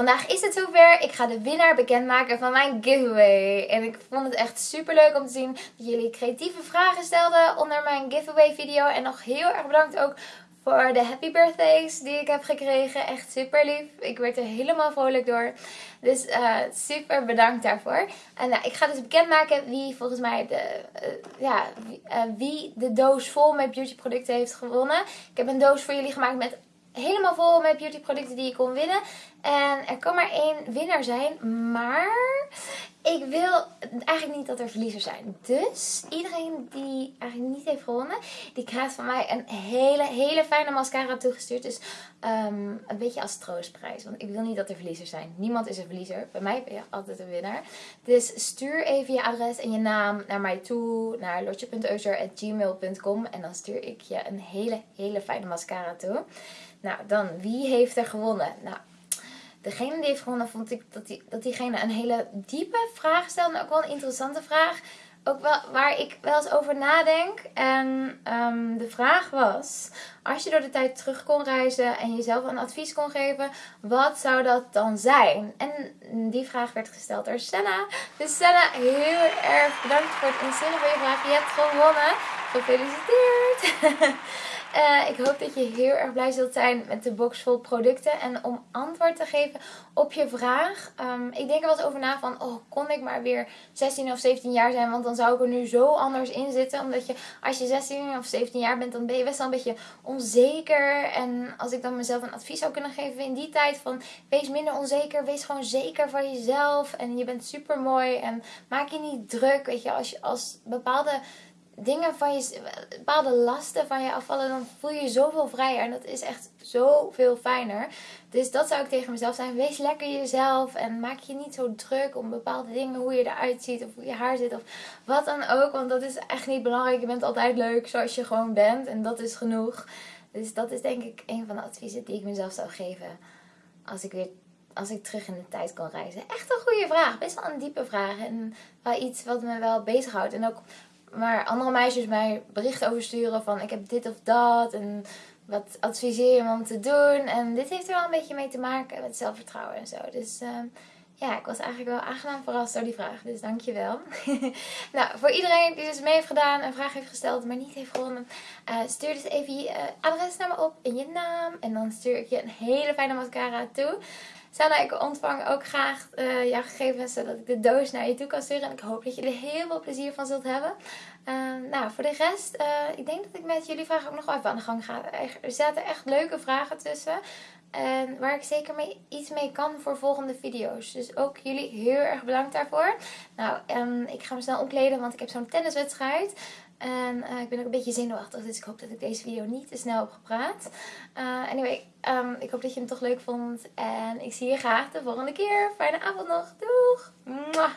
vandaag is het zover. Ik ga de winnaar bekendmaken van mijn giveaway. En ik vond het echt super leuk om te zien dat jullie creatieve vragen stelden onder mijn giveaway video. En nog heel erg bedankt ook voor de happy birthdays die ik heb gekregen. Echt super lief. Ik werd er helemaal vrolijk door. Dus uh, super bedankt daarvoor. En nou, ik ga dus bekendmaken wie volgens mij de, uh, ja, wie, uh, wie de doos vol met beauty producten heeft gewonnen. Ik heb een doos voor jullie gemaakt met helemaal vol met beauty producten die je kon winnen. En er kan maar één winnaar zijn. Maar ik wil eigenlijk niet dat er verliezers zijn. Dus iedereen die eigenlijk niet heeft gewonnen, die krijgt van mij een hele, hele fijne mascara toegestuurd. Dus um, een beetje als troostprijs. Want ik wil niet dat er verliezers zijn. Niemand is een verliezer. Bij mij ben je altijd een winnaar. Dus stuur even je adres en je naam naar mij toe. Naar lotje.euser.gmail.com En dan stuur ik je een hele, hele fijne mascara toe. Nou, dan, wie heeft er gewonnen? Nou, degene die heeft gewonnen vond ik dat, die, dat diegene een hele diepe vraag stelde. En ook wel een interessante vraag. Ook wel waar ik wel eens over nadenk. En um, de vraag was, als je door de tijd terug kon reizen en jezelf een advies kon geven, wat zou dat dan zijn? En die vraag werd gesteld door Senna. Dus Senna, heel erg bedankt voor het instellen van je vraag. Je hebt gewonnen. Gefeliciteerd! Uh, ik hoop dat je heel erg blij zult zijn met de box vol producten. En om antwoord te geven op je vraag. Um, ik denk er wel eens over na van, oh, kon ik maar weer 16 of 17 jaar zijn. Want dan zou ik er nu zo anders in zitten. Omdat je, als je 16 of 17 jaar bent, dan ben je best wel een beetje onzeker. En als ik dan mezelf een advies zou kunnen geven in die tijd van, wees minder onzeker. Wees gewoon zeker van jezelf. En je bent super mooi. En maak je niet druk. Weet je, als, je, als bepaalde dingen van je, bepaalde lasten van je afvallen, dan voel je je zoveel vrijer. En dat is echt zoveel fijner. Dus dat zou ik tegen mezelf zijn. Wees lekker jezelf en maak je niet zo druk om bepaalde dingen, hoe je eruit ziet of hoe je haar zit of wat dan ook. Want dat is echt niet belangrijk. Je bent altijd leuk zoals je gewoon bent en dat is genoeg. Dus dat is denk ik een van de adviezen die ik mezelf zou geven als ik weer als ik terug in de tijd kan reizen? Echt een goede vraag. Best wel een diepe vraag. En wel iets wat me wel bezighoudt. En ook maar andere meisjes mij berichten over sturen van ik heb dit of dat en wat adviseer je me om te doen. En dit heeft er wel een beetje mee te maken met zelfvertrouwen en zo. Dus uh, ja, ik was eigenlijk wel aangenaam verrast door die vraag. Dus dankjewel. nou, voor iedereen die dus mee heeft gedaan, een vraag heeft gesteld, maar niet heeft gewonnen. Uh, stuur dus even je uh, adres naar me op en je naam. En dan stuur ik je een hele fijne mascara toe. Sana, ik ontvang ook graag uh, jouw gegevens zodat ik de doos naar je toe kan sturen. En ik hoop dat je er heel veel plezier van zult hebben. Uh, nou, voor de rest, uh, ik denk dat ik met jullie vragen ook nog wel even aan de gang ga. Er zaten echt leuke vragen tussen. En waar ik zeker mee, iets mee kan voor volgende video's. Dus ook jullie heel erg bedankt daarvoor. Nou, um, ik ga me snel omkleden, want ik heb zo'n tenniswedstrijd. En uh, ik ben ook een beetje zenuwachtig, dus ik hoop dat ik deze video niet te snel heb gepraat. Uh, anyway, um, ik hoop dat je hem toch leuk vond. En ik zie je graag de volgende keer. Fijne avond nog. Doeg! Mwah.